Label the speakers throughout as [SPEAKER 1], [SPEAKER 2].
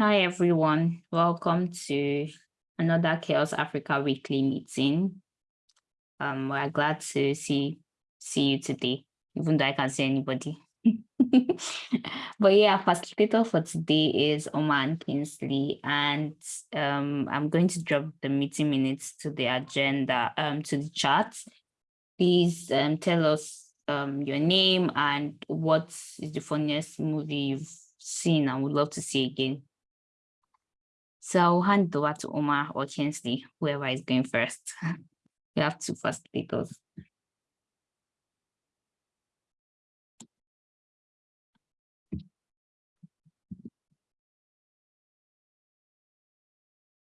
[SPEAKER 1] Hi, everyone. Welcome to another CHAOSS Africa weekly meeting. Um, we're glad to see, see you today, even though I can't see anybody. but yeah, facilitator for today is Oman Kingsley, and um, I'm going to drop the meeting minutes to the agenda, um, to the chat. Please um, tell us um, your name and what is the funniest movie you've seen and would love to see again. So I'll hand over to Omar or Kingsley, whoever is going first. we have to two facilitators.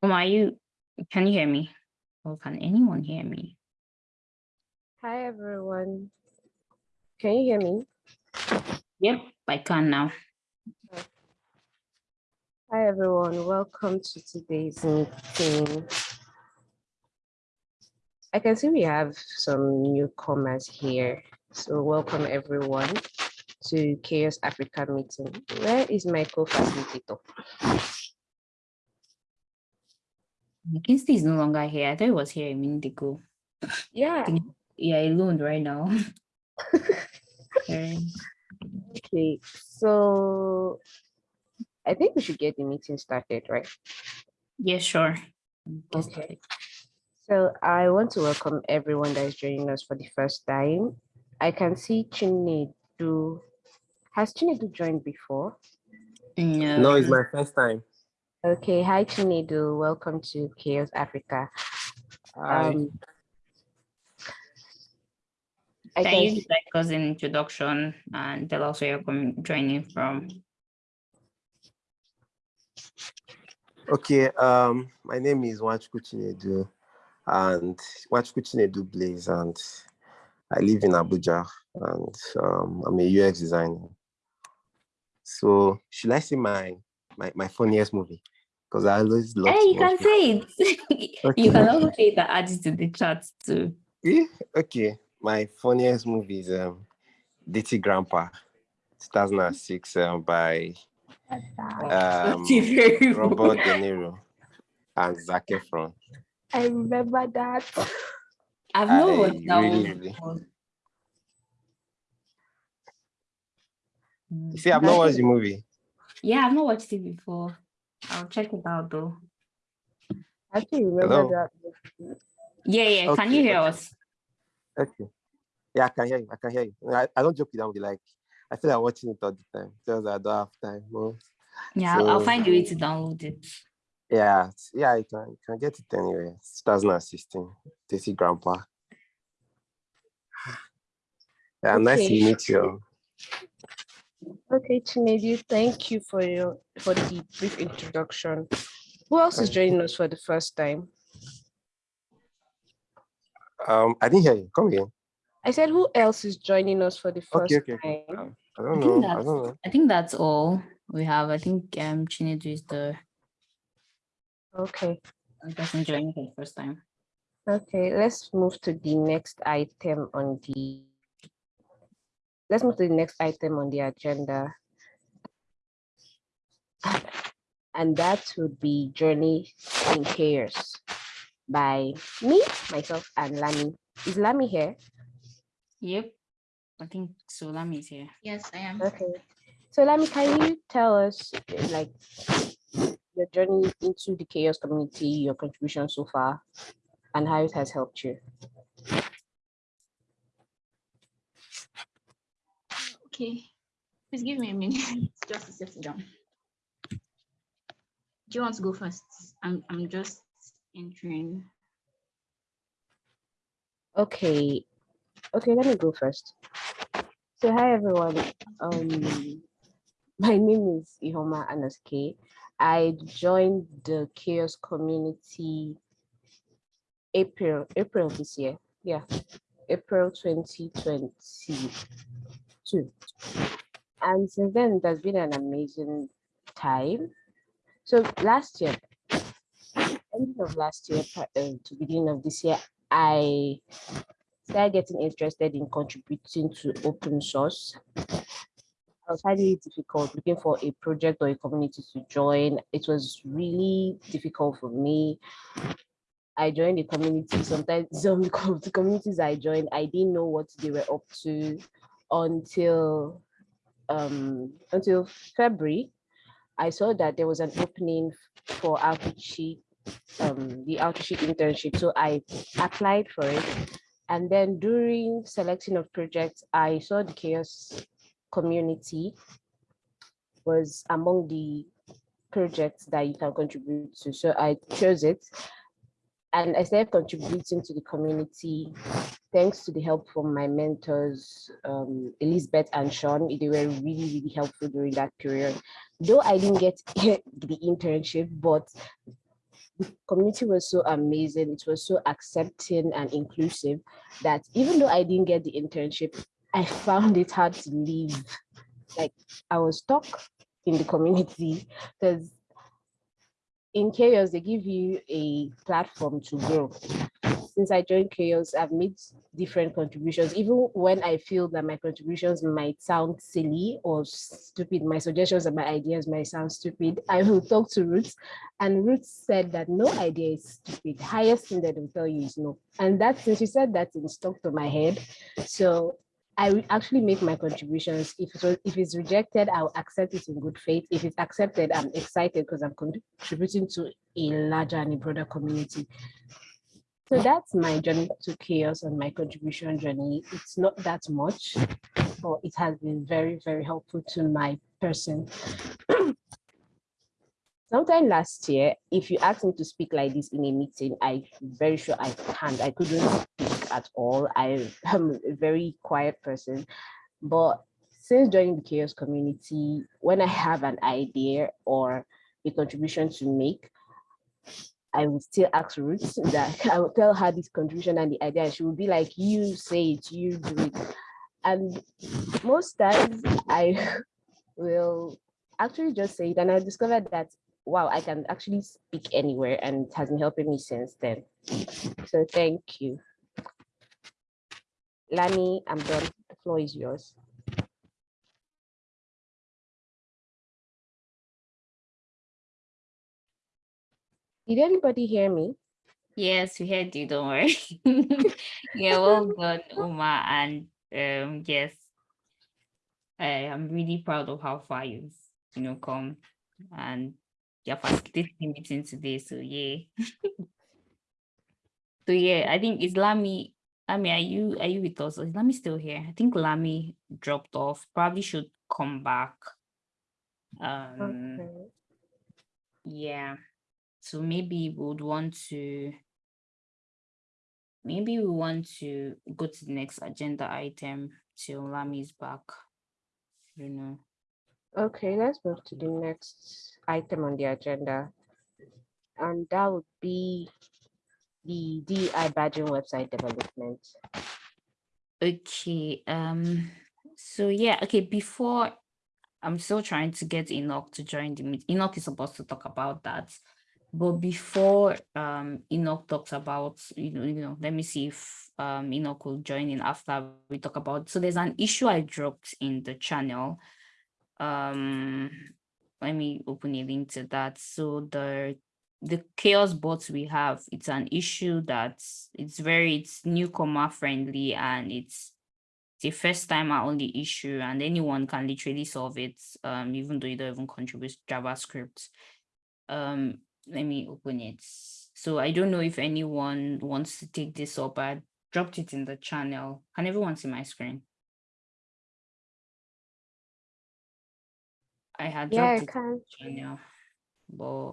[SPEAKER 1] Omar, you can you hear me? Or can anyone hear me?
[SPEAKER 2] Hi everyone. Can you hear me?
[SPEAKER 1] Yep, I can now.
[SPEAKER 2] Hi everyone, welcome to today's meeting. I can see we have some newcomers here. So welcome everyone to CHAOSS Africa meeting. Where is my co-facilitator?
[SPEAKER 1] Kinsey is no longer here. I thought he was here a minute ago.
[SPEAKER 2] Yeah.
[SPEAKER 1] Yeah, alone right now.
[SPEAKER 2] okay, so I think we should get the meeting started, right?
[SPEAKER 1] Yeah, sure.
[SPEAKER 2] Okay. So I want to welcome everyone that is joining us for the first time. I can see Chinedu. Has Chinedu joined before?
[SPEAKER 1] No.
[SPEAKER 3] No, it's my first time.
[SPEAKER 2] Okay, hi Chinedu. Welcome to CHAOSS Africa.
[SPEAKER 3] Hi.
[SPEAKER 2] Um, I
[SPEAKER 1] Can
[SPEAKER 2] can
[SPEAKER 1] you like us an introduction and tell us where you're coming, joining from?
[SPEAKER 3] Okay, um, my name is Wachku Chinedu and Wachku Chinedu Blaze and I live in Abuja and um, I'm a UX designer. So should I say my my, my funniest movie? Because I always love
[SPEAKER 1] Hey, you can
[SPEAKER 3] watch
[SPEAKER 1] say it.
[SPEAKER 3] Okay.
[SPEAKER 1] You can also say that add it to the chat too.
[SPEAKER 3] movies. Okay, my funniest movie is um, Dirty Grandpa, 2006 um, by um,
[SPEAKER 1] That's
[SPEAKER 3] Robert De Niro and Zac Efron.
[SPEAKER 2] I remember that.
[SPEAKER 1] I've not
[SPEAKER 3] I
[SPEAKER 1] watched that
[SPEAKER 3] really,
[SPEAKER 1] one.
[SPEAKER 3] really- You see, I've not watched the movie.
[SPEAKER 1] Yeah, I've not watched it before. I'll check it out though.
[SPEAKER 2] I actually remember
[SPEAKER 3] Hello?
[SPEAKER 2] that.
[SPEAKER 1] Yeah, yeah. Can you hear
[SPEAKER 3] okay.
[SPEAKER 1] us?
[SPEAKER 3] Okay. Yeah, I can hear you. I can hear you. I, I don't joke with that movie. Like, I feel like watching it all the time. Just I don't have time. No.
[SPEAKER 1] Yeah, I'll- I'll find a way to download it.
[SPEAKER 3] Yeah, yeah, you can, you can get it anyway. It's 2016. Tasty Grandpa. Yeah, nice to meet you.
[SPEAKER 2] Okay, Chinedu, thank you for your for the brief introduction. Who else is joining us for the first time?
[SPEAKER 3] Um, I didn't hear you. Come again.
[SPEAKER 2] I said, who else is joining us for the first
[SPEAKER 3] Okay, okay, okay.
[SPEAKER 2] time?
[SPEAKER 3] I
[SPEAKER 1] I
[SPEAKER 3] don't
[SPEAKER 1] think
[SPEAKER 3] know. I
[SPEAKER 1] that's
[SPEAKER 3] don't know.
[SPEAKER 1] I think that's all we have. I think um Chinedu is the
[SPEAKER 2] Okay,
[SPEAKER 1] person joining for the first time.
[SPEAKER 2] okay, let's move to the next item on the let's move to the next item on the agenda. And that would be Journey in CHAOSS by me, myself, and Lami. Is Lami here?
[SPEAKER 1] Yep. I think Solami is here.
[SPEAKER 4] Yes, I am.
[SPEAKER 2] Okay. So Lami, can you tell us like your journey into the CHAOSS community, your contribution so far, and how it has helped you?
[SPEAKER 4] Okay. Please give me a minute just to sit down. Do you want to go first? I'm I'm just entering.
[SPEAKER 2] Okay. Okay, let me go first. So hi everyone. Um my name is Ihoma Anaske. I joined the CHAOSS community April April this year. Yeah. April 2022. And since then has been an amazing time. So last year, end of last year uh, to beginning of this year, I started getting interested in contributing to open source. I was finding it difficult looking for a project or a community to join. It was really difficult for me. I joined the community. Sometimes some the communities I joined, I didn't know what they were up to until um, until February. I saw that there was an opening for Outreachy, um, the Outreachy internship. So I applied for it. And then during selecting of projects, I saw the CHAOSS community was among the projects that you can contribute to. So I chose it and I started contributing to the community thanks to the help from my mentors, um, Elizabeth and Sean. They were really, really helpful during that period. Though I didn't get the internship, but the community was so amazing. It was so accepting and inclusive that even though I didn't get the internship, I found it hard to leave. Like I was stuck in the community because in CHAOSS they give you a platform to grow. Since i joined CHAOSS i've made different contributions. Even when i feel that my contributions might sound silly or stupid my suggestions and my ideas might sound stupid i will talk to Ruth and Ruth said that no idea is stupid. Highest thing that will tell you is no. And that since she said that it stuck to my head. So I will actually make my contributions. If it if it's rejected, I'll accept it in good faith. If it's accepted, I'm excited because I'm contributing to a larger and a broader community. So that's my journey to CHAOSS and my contribution journey. It's not that much, but it has been very, very helpful to my person. Sometime last year, if you asked me to speak like this in a meeting, I'm very sure I can't. I couldn't speak at all. I am a very quiet person. But since joining the CHAOSS community, when I have an idea or a contribution to make, I will still ask Ruth that I will tell her this contribution and the idea. And she will be like, you say it, you do it. And most times I will actually just say it. And I discovered that wow, I can actually speak anywhere and it has been helping me since then. So thank you. Lani, I'm done. The floor is yours. Did anybody hear me?
[SPEAKER 1] Yes, we heard you, don't worry. yeah, well done, Uma. And um, yes, I am really proud of how far you've you know come and you're facilitating meeting today, so yeah. so yeah, I think is Lami, mean, are you are you with us? Is Lami still here? I think Lami dropped off, probably should come back. Um okay. yeah. So maybe we would want to maybe we want to go to the next agenda item till Lami is back. You know.
[SPEAKER 2] Okay, let's move to the next item on the agenda. And that would be the DI badging website development.
[SPEAKER 1] Okay, um, so yeah, okay, before I'm still trying to get Enoch to join the meeting. Enoch is supposed to talk about that. But before um Enoch talks about, you know, you know, let me see if um Enoch will join in after we talk about. So there's an issue I dropped in the channel um let me open a link to that so the the CHAOSS bots we have it's an issue that it's very it's newcomer friendly and it's the first time I only issue and anyone can literally solve it um even though you don't even contribute javascript. Um let me open it. So i don't know if anyone wants to take this up. I dropped it in the channel. Can everyone see my screen? I had
[SPEAKER 2] Yeah, I
[SPEAKER 1] dropped it
[SPEAKER 2] can.
[SPEAKER 1] channel, but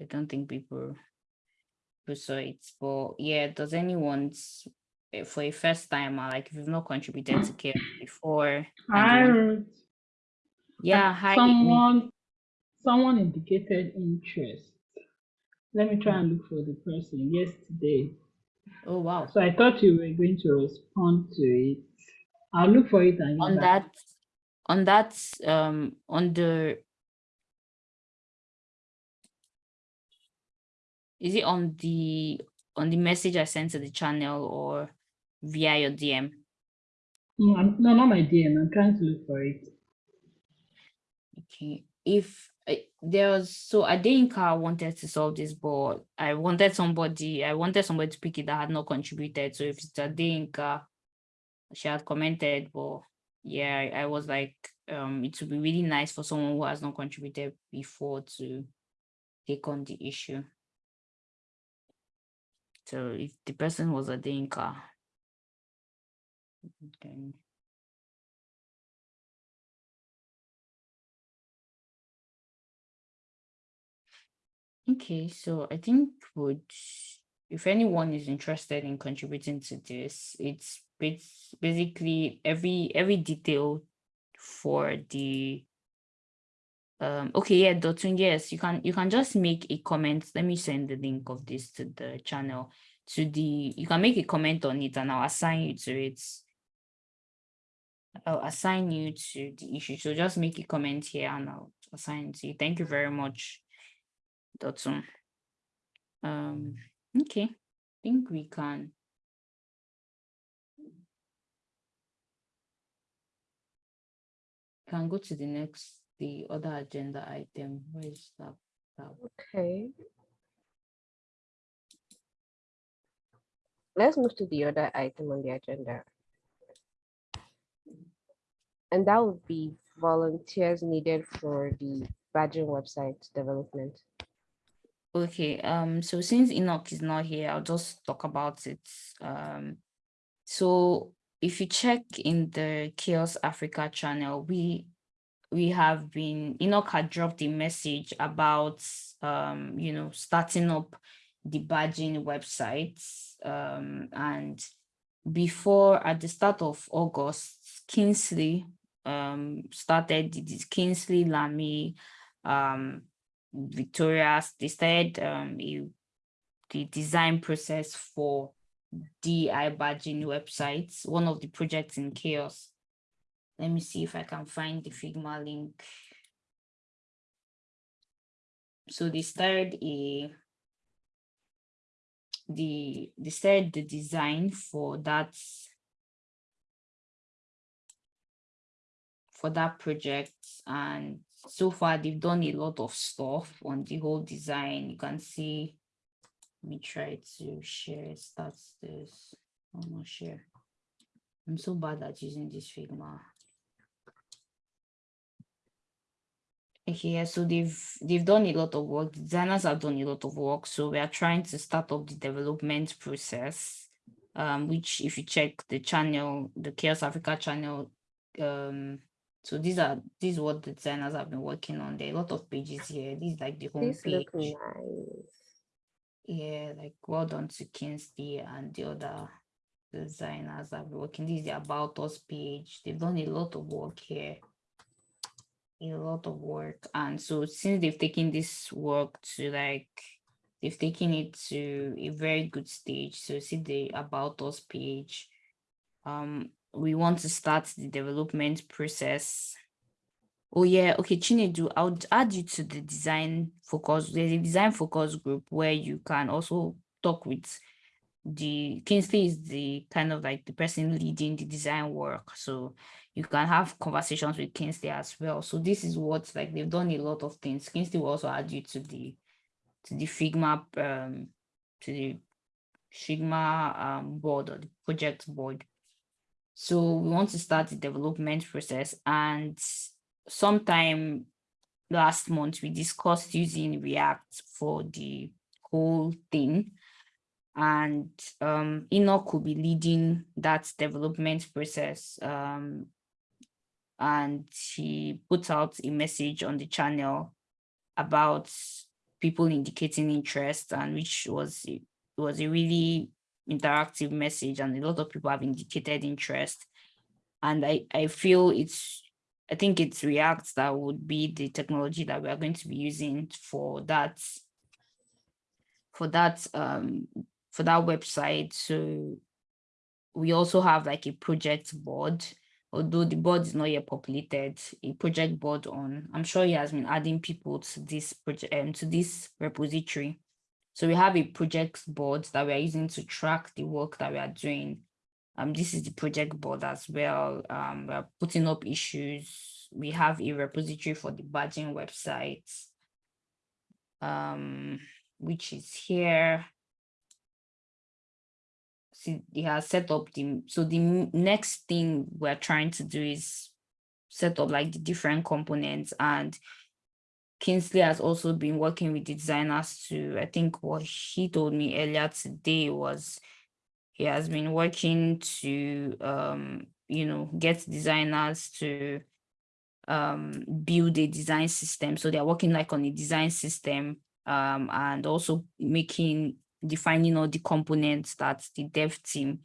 [SPEAKER 1] I don't think people people saw it. But yeah, does anyone eh, for a first timer, like if you've not contributed to care before,
[SPEAKER 5] Hi,
[SPEAKER 1] yeah, hi,
[SPEAKER 5] Someone, someone indicated interest. Let me try and look for the person yesterday.
[SPEAKER 1] oh wow,
[SPEAKER 5] So I thought you were going to respond to it. I'll look for it and
[SPEAKER 1] on that, on that, um, on the. Is it on the on the message I sent to the channel or via your DM?
[SPEAKER 5] I'm- no, not my DM. I'm trying to look for it.
[SPEAKER 1] Okay, if uh, there was so Adenka wanted to solve this, but I wanted somebody, I wanted somebody to pick it that had not contributed. So if it's Adenka, she had commented, but yeah, I, I was like, um, it would be really nice for someone who has not contributed before to take on the issue. So if the person was Adenka, then Okay, so I think would if anyone is interested in contributing to this, it's it's basically every every detail for the um okay yeah Dotun, yes you can you can just make a comment. Let me send the link of this to the channel to the you can make a comment on it and i'll assign you to it. I'll assign you to the issue so just make a comment here and i'll assign to you. Thank you very much Dotun. um okay i think we can. Can go to the next the other agenda item where is that tab?
[SPEAKER 2] Okay. Let's move to the other item on the agenda. And that would be volunteers needed for the badging website development.
[SPEAKER 1] Okay, um, so since Enoch is not here, I'll just talk about it. Um, so if you check in the CHAOSS Africa channel, we we have been Enoch had dropped a message about um, you know, starting up the badging websites. Um, and before at the start of August, Kingsley um started this Kingsley Lamy um Victoria, they started um, a, the design process for DI badging websites, one of the projects in CHAOSS. Let me see if I can find the Figma link. So they started a the they started the design for that for that project. And so far they've done a lot of stuff on the whole design. You can see let me try to share stats this i'm not share i'm so bad at using this figma yeah, so they've they've done a lot of work designers have done a lot of work so we are trying to start up the development process um which if you check the channel the CHAOSS africa channel um so these are these is what the designers have been working on. There are a lot of pages here. This is like the home
[SPEAKER 2] These
[SPEAKER 1] page.
[SPEAKER 2] nice.
[SPEAKER 1] Yeah, like well done to Kingsley and the other designers have been working. This is the about us page. They've done a lot of work here. A lot of work. And so since they've taken this work to like they've taken it to a very good stage. So see the about us page. Um, we want to start the development process. Oh yeah, okay, Chinedu, I'll add you to the design focus. There's a design focus group where you can also talk with the Kingsley is the kind of like the person leading the design work. So you can have conversations with Kingsley as well. So this is what like they've done a lot of things. Kingsley will also add you to the to the Figma um to the Figma um board or the project board. So we want to start the development process and sometime last month we discussed using React for the whole thing and um, Enoch will be leading that development process um, and he put out a message on the channel about people indicating interest and which was was a really interactive message and a lot of people have indicated interest. And I, I feel it's, I think it's React that would be the technology that we are going to be using for that, for that, um, for that website. So we also have like a project board, although the board is not yet populated, a project board on, I'm sure he has been adding people to this project, um, to this repository. So we have a project board that we are using to track the work that we are doing. Um, this is the project board as well. Um, we're putting up issues we have a repository for the badging website, um, which is here. He has set up the, so the next thing we're trying to do is set up like the different components and Kingsley has also been working with the designers to, I think what he told me earlier today was he has been working to, um, you know, get designers to um, build a design system. So they're working like on a design system um, and also making, defining all the components that the dev team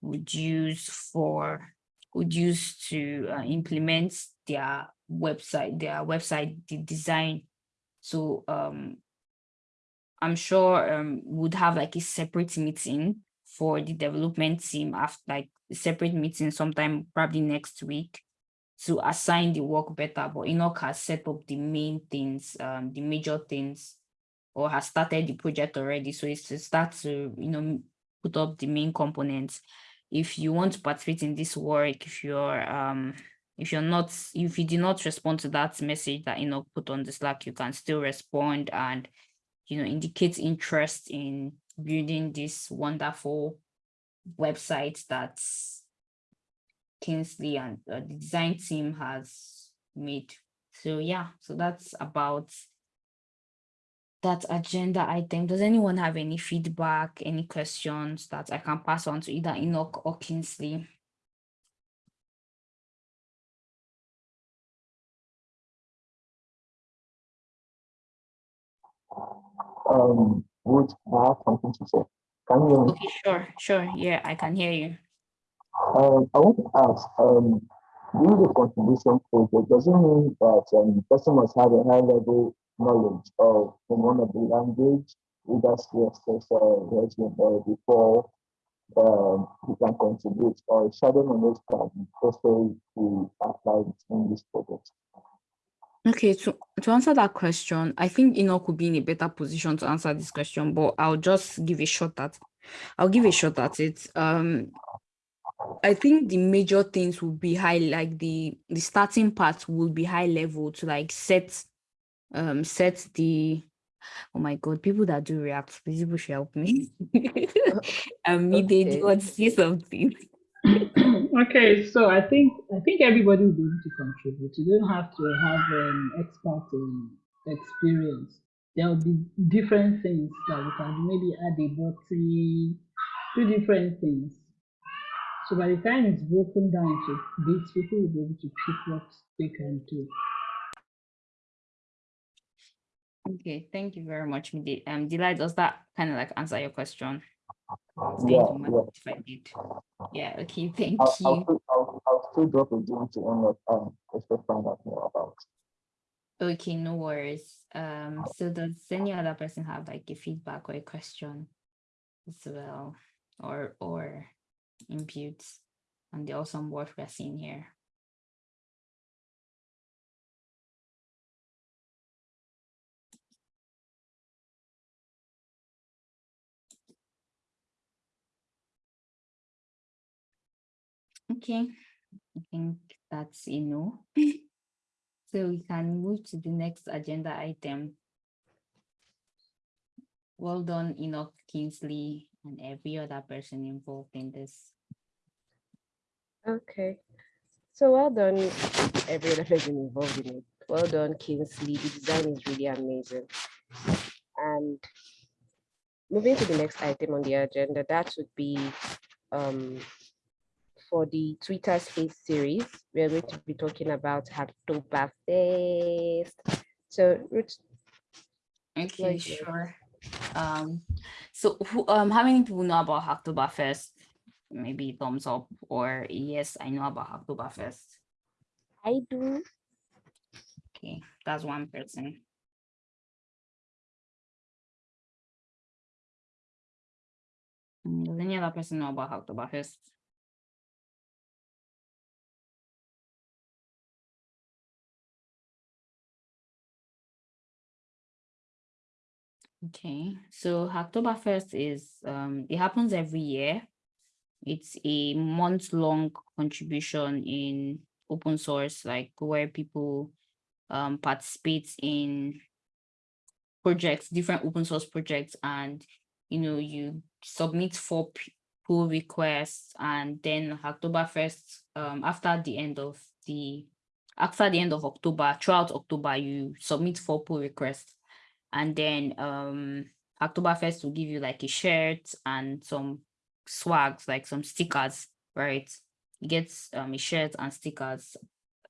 [SPEAKER 1] would use for, would use to uh, implement their website, their website, the design. So um, I'm sure um, would have like a separate meeting for the development team after like a separate meeting sometime probably next week to assign the work better. But Enoch has set up the main things, um, the major things, or has started the project already. So it's to start to, you know, put up the main components. If you want to participate in this work, if you're um if you're not, if you did not respond to that message that you know put on the Slack, you can still respond and, you know, indicate interest in building this wonderful website that Kingsley and uh, the design team has made. So yeah, so that's about that agenda item. Does anyone have any feedback, any questions that I can pass on to either Enoch or Kingsley?
[SPEAKER 6] um, would I have something to say? Can you hear me?
[SPEAKER 1] Okay, sure, sure. Yeah, I can hear you.
[SPEAKER 6] Um, I want to ask, um, doing the contribution project, does it mean that um, the person must have a high level knowledge of one of the language, either CSS or Resume or before um, he can contribute or shadow knowledge can also be applied in this project?
[SPEAKER 1] Okay, to, to answer that question, I think Enoch could be in a better position to answer this question, but I'll just give a shot at I'll give a shot at it. Um I think the major things will be high, like the the starting part will be high level to like set um set the oh my god, people that do react, please people should help me. um me they
[SPEAKER 2] Okay.
[SPEAKER 1] want to say something.
[SPEAKER 5] okay, so I think I think everybody will be able to contribute. You don't have to have an expert in experience. There will be different things that we can. Maybe add a button, do different things. So by the time it's broken down into bits, people will be able to pick what they can do.
[SPEAKER 1] Okay, thank you very much, Midi. Um Delight, does that kind of like answer your question?
[SPEAKER 6] Yeah, yeah.
[SPEAKER 1] if did. Yeah, okay, thank
[SPEAKER 6] I'll,
[SPEAKER 1] you.
[SPEAKER 6] I'll, still- I'll, I'll still drop a link to one of um, just to find out more about.
[SPEAKER 1] Okay, no worries. Um, so does any other person have like a feedback or a question as well, or or inputs on the awesome work we're seeing here? Okay, I think that's no. So we can move to the next agenda item. Well done, Enoch Kingsley and every other person involved in this.
[SPEAKER 2] Okay. So well done, every other person involved in it. Well done, Kingsley. The design is really amazing. And moving to the next item on the agenda, that would be um, for the Twitter Space series. We are going to be talking about Hacktoberfest. So, Ruth,
[SPEAKER 1] Okay, sure. Um, so who, um, how many people know about Hacktoberfest? Maybe thumbs up or yes, I know about Hacktoberfest.
[SPEAKER 2] I do.
[SPEAKER 1] Okay, that's one person. Does any other person know about Hacktoberfest? Okay, so Hacktoberfest is um it happens every year. It's a month-long contribution in open source, like where people um, participate in projects, different open source projects, and you know, you submit four pull requests, and then October first, um, after the end of the after the end of October, throughout October, you submit four pull requests, and then um October first will give you like a shirt and some swags, like some stickers, right? You get um a shirt and stickers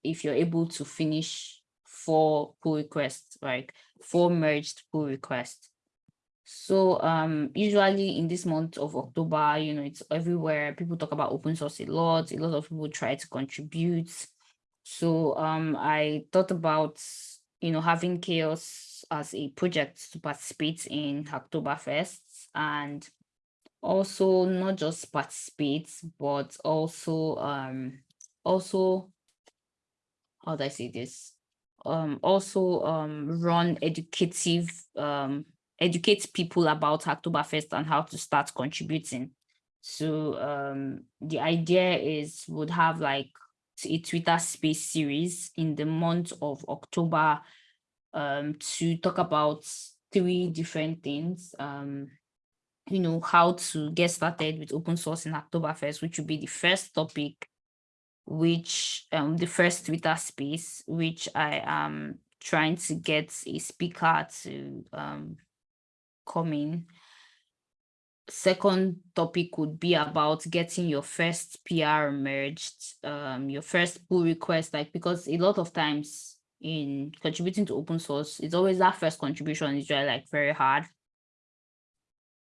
[SPEAKER 1] if you're able to finish four pull requests, right? Four merged pull requests. So um usually in this month of October, you know, it's everywhere. People talk about open source a lot. A lot of people try to contribute. So um I thought about you know having CHAOSS as a project to participate in Hacktoberfest and also not just participate, but also um also how do I say this? Um also um run educative um educate people about Hacktoberfest and how to start contributing. So um the idea is would have like a Twitter space series in the month of October um, to talk about three different things. Um, you know, how to get started with open source in October 1st, which will be the first topic, which um, the first Twitter space, which I am trying to get a speaker to um, come in second topic would be about getting your first PR merged, um, your first pull request, like because a lot of times in contributing to open source, it's always that first contribution is really like very hard.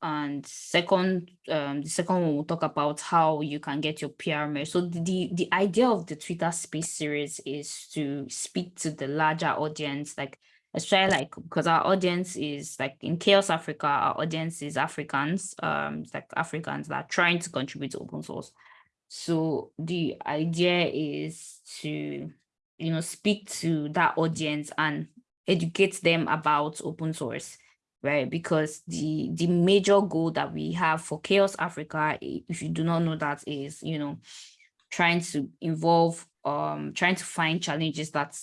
[SPEAKER 1] And second, um, the second one we'll talk about how you can get your PR merged. So the the idea of the Twitter Space series is to speak to the larger audience, like let's try like because our audience is like in CHAOSS africa our audience is africans um like africans that are trying to contribute to open source so the idea is to you know speak to that audience and educate them about open source right because the the major goal that we have for CHAOSS africa if you do not know that is you know trying to involve um trying to find challenges that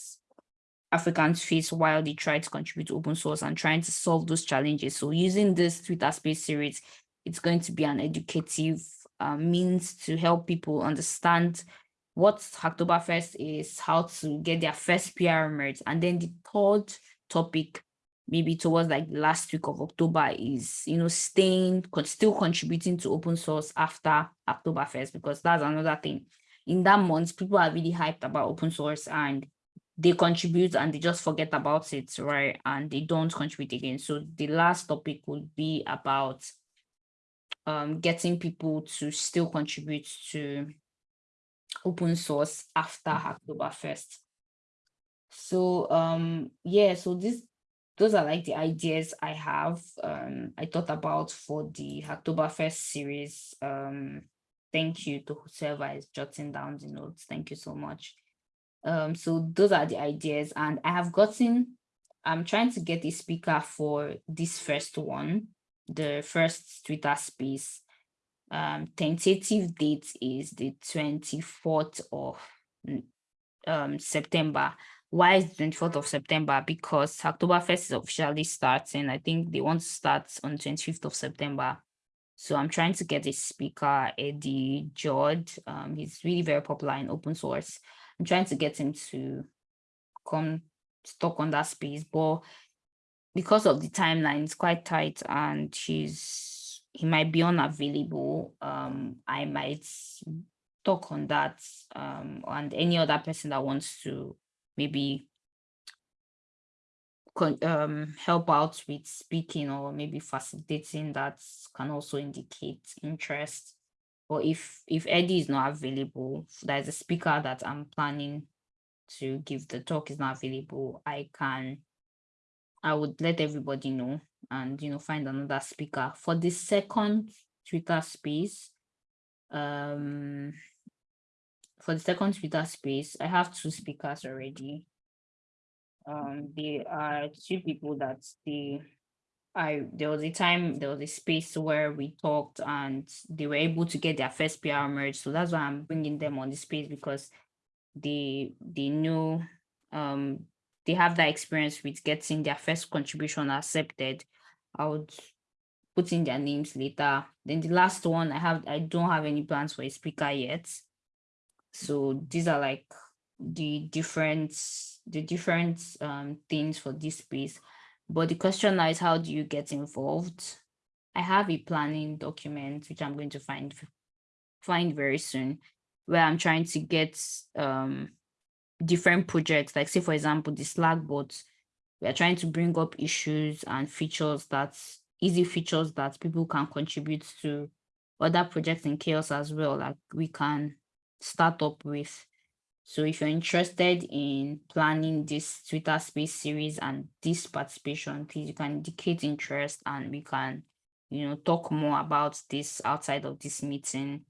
[SPEAKER 1] Africans face while they try to contribute to open source and trying to solve those challenges. So using this Twitter space series, it's going to be an educative uh, means to help people understand what Hacktoberfest is, how to get their first PR merge. And then the third topic, maybe towards like last week of October is, you know, staying, still contributing to open source after Hacktoberfest, because that's another thing. In that month, people are really hyped about open source and they contribute and they just forget about it, right? And they don't contribute again. So the last topic would be about um, getting people to still contribute to open source after Hacktoberfest. So um, yeah, so this those are like the ideas I have. Um, I thought about for the Hacktoberfest series. Um, thank you to whoever is jotting down the notes. Thank you so much. Um, so those are the ideas. And I have gotten, I'm trying to get a speaker for this first one, the first Twitter space. Um, tentative date is the 24th of um, September. Why is the 24th of September? Because Hacktoberfest is officially starting. I think they want to start on 25th of September. So I'm trying to get a speaker, Eddie George. Um, he's really very popular in open source. I'm trying to get him to come talk on that space, but because of the timeline, it's quite tight and he's he might be unavailable. Um, I might talk on that um, and any other person that wants to maybe um, help out with speaking or maybe facilitating that can also indicate interest or if if Eddie is not available, there's a speaker that I'm planning to give the talk is not available, I can I would let everybody know and you know find another speaker for the second Twitter space. Um for the second Twitter space, I have two speakers already. Um, they are two people that they I there was a time there was a space where we talked and they were able to get their first PR merge. So that's why I'm bringing them on the space because they they know um they have that experience with getting their first contribution accepted, I would put in their names later. Then the last one I have I don't have any plans for a speaker yet. So these are like the different the different um things for this space. But the question now is how do you get involved? I have a planning document which I'm going to find find very soon where I'm trying to get um different projects like say for example the slack bots we are trying to bring up issues and features that easy features that people can contribute to other projects in CHAOSS as well like we can start up with. So if you're interested in planning this twitter space series and this participation please you can indicate interest and we can you know talk more about this outside of this meeting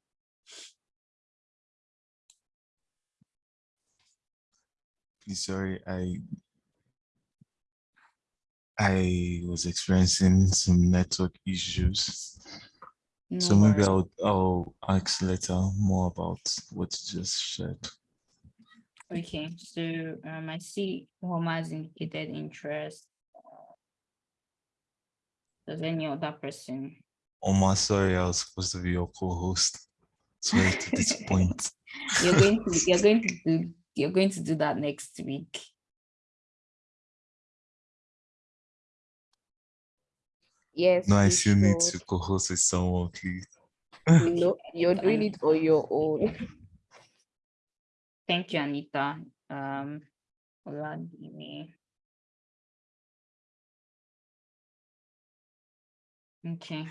[SPEAKER 7] Please, sorry, I I was experiencing some network issues. so maybe. I'll I'll ask later more about what you just shared.
[SPEAKER 1] Okay, so um, I see Homa has indicated interest. Does any other person?
[SPEAKER 7] Omar, sorry, I was supposed to be your co-host. Sorry to disappoint.
[SPEAKER 1] You're going to you're going to do you're going to do that next week.
[SPEAKER 2] Yes.
[SPEAKER 7] No, I
[SPEAKER 2] you
[SPEAKER 7] still need to co-host with someone, please.
[SPEAKER 2] no, you're doing it on your own.
[SPEAKER 1] Thank you, Anita. Um. Okay.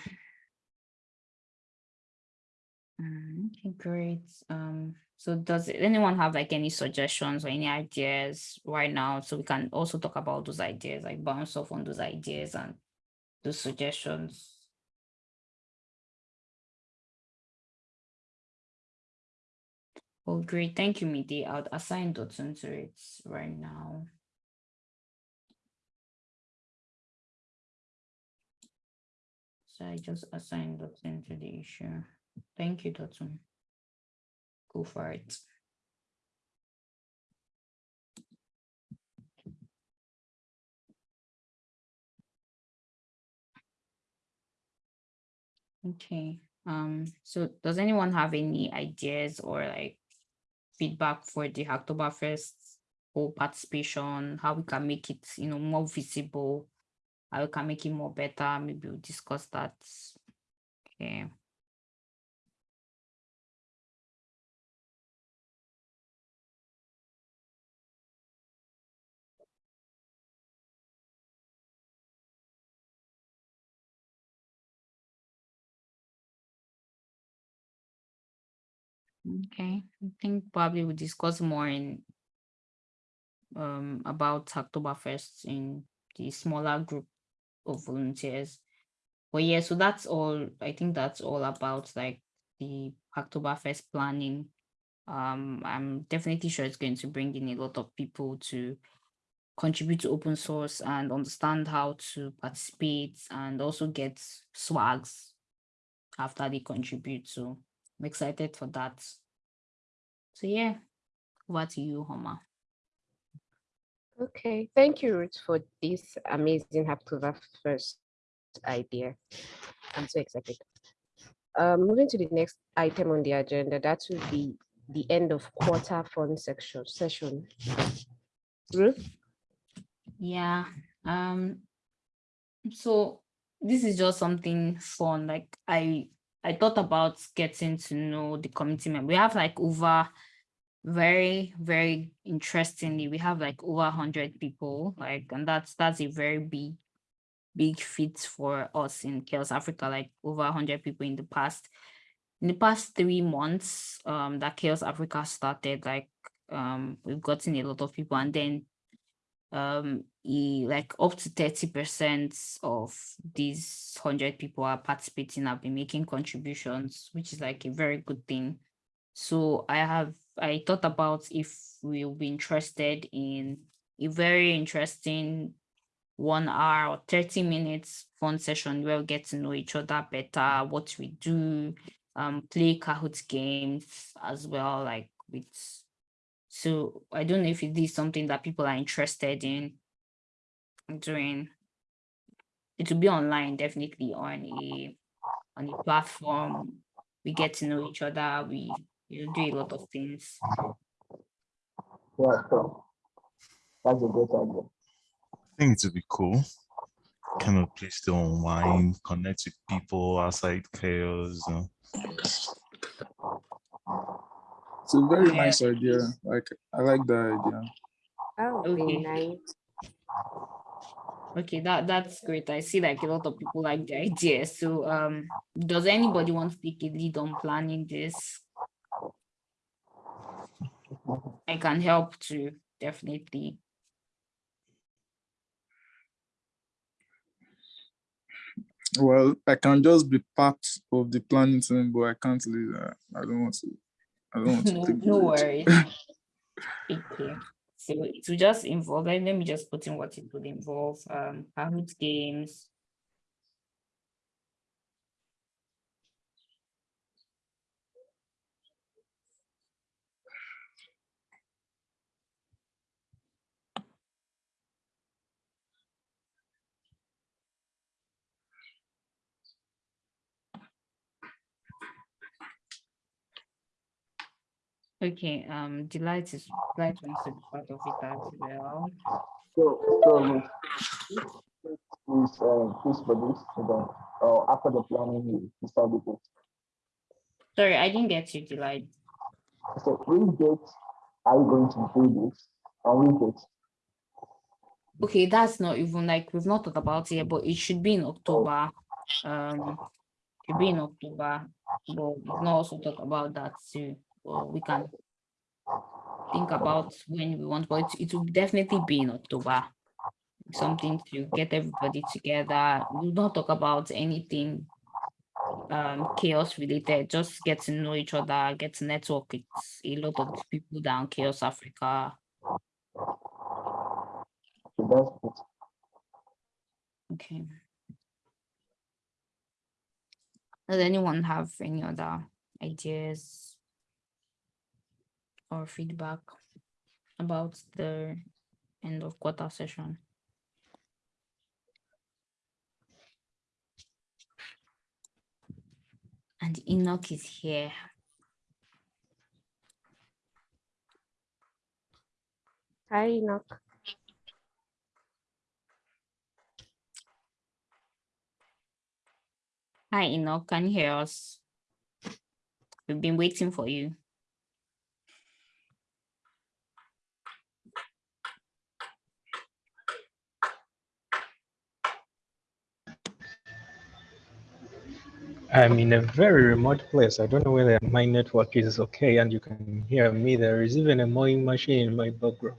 [SPEAKER 1] Mm, Okay, great. Um, so does anyone have like any suggestions or any ideas right now? So we can also talk about those ideas, like bounce off on those ideas and those suggestions. Oh, great. Thank you, Midi. I'll assign Dotun to it right now. So I just assigned Dotun to the issue. Thank you, Dotun. Go for it. Okay, um, so does anyone have any ideas or like feedback for the Hacktoberfest or participation, how we can make it, you know, more visible, how we can make it more better, maybe we'll discuss that. Okay. Okay, I think probably we'll discuss more in um about Hacktoberfest in the smaller group of volunteers. But yeah, so that's all. I think that's all about like the Hacktoberfest planning. Um, I'm definitely sure it's going to bring in a lot of people to contribute to open source and understand how to participate and also get swags after they contribute. So I'm excited for that. So yeah, over to you, Homa.
[SPEAKER 2] Okay, thank you, Ruth, for this amazing Hacktoberfest idea. I'm so excited. Um, moving to the next item on the agenda, that will be the end of quarter fund section session. Ruth?
[SPEAKER 1] Yeah. Um. So this is just something fun. Like I, I thought about getting to know the committee member. We have like over, very very interestingly, we have like over hundred people. Like, and that's that's a very big, big feat for us in CHAOSS Africa. Like over hundred people in the past. In the past three months, um, that CHAOSS Africa started. Like, um, we've gotten a lot of people, and then um like up to 30 percent of these 100 people are participating have been making contributions which is like a very good thing. So i have i thought about if we'll be interested in a very interesting one hour or 30 minutes fun session where we get to know each other better what we do um play kahoot games as well like with So I don't know if it is something that people are interested in doing. It will be online, definitely on a on a platform. We get to know each other. We you know, do a lot of things.
[SPEAKER 6] Yeah, so that's a great idea.
[SPEAKER 7] I think it would be cool. Kind of place to unwind, connect with people outside CHAOSS. You know.
[SPEAKER 8] It's a very
[SPEAKER 1] Yeah.
[SPEAKER 8] nice idea. Like I like the idea.
[SPEAKER 2] That would be
[SPEAKER 1] Okay.
[SPEAKER 2] nice.
[SPEAKER 1] Okay, that that's great. I see like a lot of people like the idea. So um does anybody want to take a lead on planning this? I can help to definitely.
[SPEAKER 8] Well, I can just be part of the planning team, but I can't lead that. I don't want to. I don't want to
[SPEAKER 1] No,
[SPEAKER 8] take
[SPEAKER 1] no
[SPEAKER 8] the lead.
[SPEAKER 1] worries. So it will just involve, let me just put in what it would involve, um, Kahoot games. Okay, um, Delight is, Delight wants to be part of it as well.
[SPEAKER 6] So, so please, uh, please for this, so uh, after the planning, we decide it.
[SPEAKER 1] Sorry, I didn't get you, Delight.
[SPEAKER 6] So which date are you going to do this? On which date?
[SPEAKER 1] Okay, that's not even like, we've not talked about it, yet, but it should be in October. Um, should be in October, but we've not also talked about that too. Or we can think about when we want, but it, it will definitely be in October. Something to get everybody together. We'll not talk about anything um CHAOSS related, just get to know each other, get to network with a lot of people down CHAOSS Africa.
[SPEAKER 6] So that's it.
[SPEAKER 1] Okay. Does anyone have any other ideas or feedback about the end of quarter session? And Enoch is here.
[SPEAKER 2] Hi, Enoch.
[SPEAKER 1] Hi, Enoch, can you hear us? We've been waiting for you.
[SPEAKER 9] I'm in a very remote place. I don't know whether my network is okay and you can hear me. There is even a mowing machine in my background.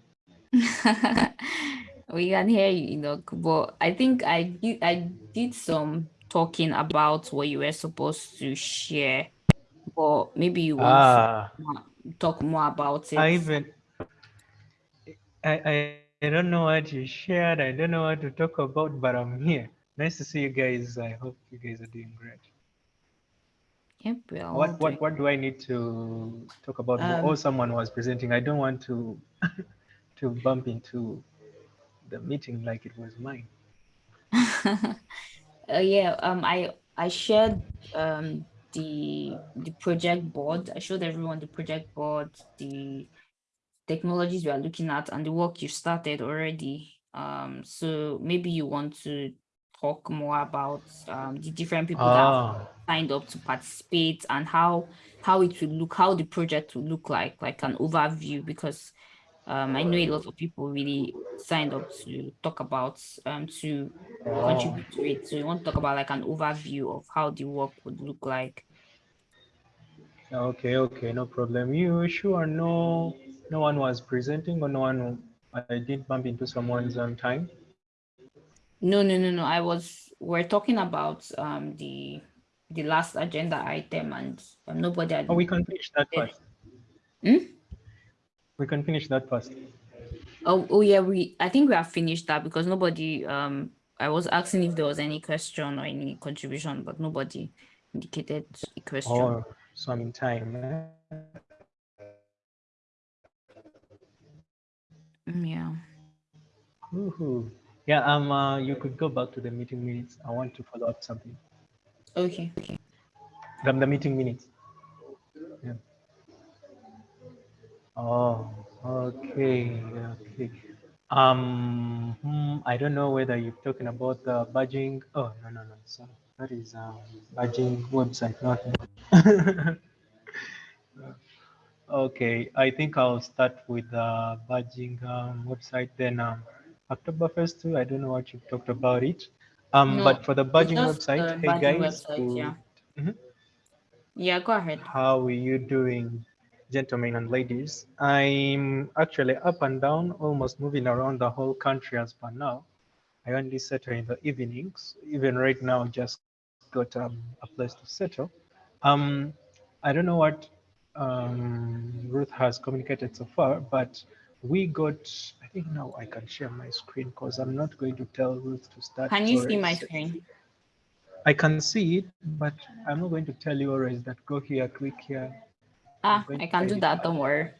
[SPEAKER 1] we can hear you, Enoch, but I think I did, I did some talking about what you were supposed to share, but maybe you want
[SPEAKER 9] Ah,
[SPEAKER 1] to talk more about it.
[SPEAKER 9] I even I, I I don't know what you shared. I don't know what to talk about, but I'm here. Nice to see you guys. I hope you guys are doing great.
[SPEAKER 1] Yep, we all
[SPEAKER 9] What what what do I need to talk about?
[SPEAKER 1] Um,
[SPEAKER 9] oh, someone was presenting. I don't want to to bump into the meeting like it was mine.
[SPEAKER 1] Uh, yeah, um, I I shared um the the project board. I showed everyone the project board, the technologies we are looking at, and the work you started already. Um, so maybe you want to talk more about um the different people that have
[SPEAKER 9] Ah,
[SPEAKER 1] signed up to participate and how how it will look, how the project will look like, like an overview, because um, I know a lot of people really signed up to talk about um to
[SPEAKER 9] oh,
[SPEAKER 1] contribute to it. So you want to talk about like an overview of how the work would look like.
[SPEAKER 9] okay, okay, no problem. You sure no no one was presenting or no one I did bump into someone's on time?
[SPEAKER 1] No, no, no, no. I was we're talking about um the the last agenda item and um, nobody had
[SPEAKER 9] Oh, we can finish that first.
[SPEAKER 1] Hmm?
[SPEAKER 9] We can finish that first.
[SPEAKER 1] Oh, oh yeah, we I think we have finished that because nobody um I was asking if there was any question or any contribution, but nobody indicated a question.
[SPEAKER 9] Oh, so I'm in time. eh?
[SPEAKER 1] Mm, Yeah.
[SPEAKER 9] Woohoo. Yeah, um, uh, you could go back to the meeting minutes. I want to follow up something
[SPEAKER 1] Okay. Okay.
[SPEAKER 9] From the meeting minutes. Yeah. Oh, okay, okay. Um, hmm, I don't know whether you're talking about the badging. Oh, no, no, no. Sorry, that is um, badging website, not. okay, I think I'll start with the badging um, website. Then um, October first too. I don't know what you talked about it. Um,
[SPEAKER 1] No,
[SPEAKER 9] but for the
[SPEAKER 1] just
[SPEAKER 9] website,
[SPEAKER 1] the
[SPEAKER 9] hey guys,
[SPEAKER 1] website, yeah.
[SPEAKER 9] Mhm.
[SPEAKER 1] Yeah, go ahead.
[SPEAKER 9] How are you doing, gentlemen and ladies? I'm actually up and down, almost moving around the whole country as per now. I only settle in the evenings. Even right now, just got um, a place to settle. Um, I don't know what um, Ruth has communicated so far, but we got, I think now I can share my screen because I'm not going to tell Ruth to start.
[SPEAKER 1] Can you see my screen?
[SPEAKER 9] I can see it, but I'm not going to tell you always that go here, click here.
[SPEAKER 1] Ah, I can do that. Don't worry.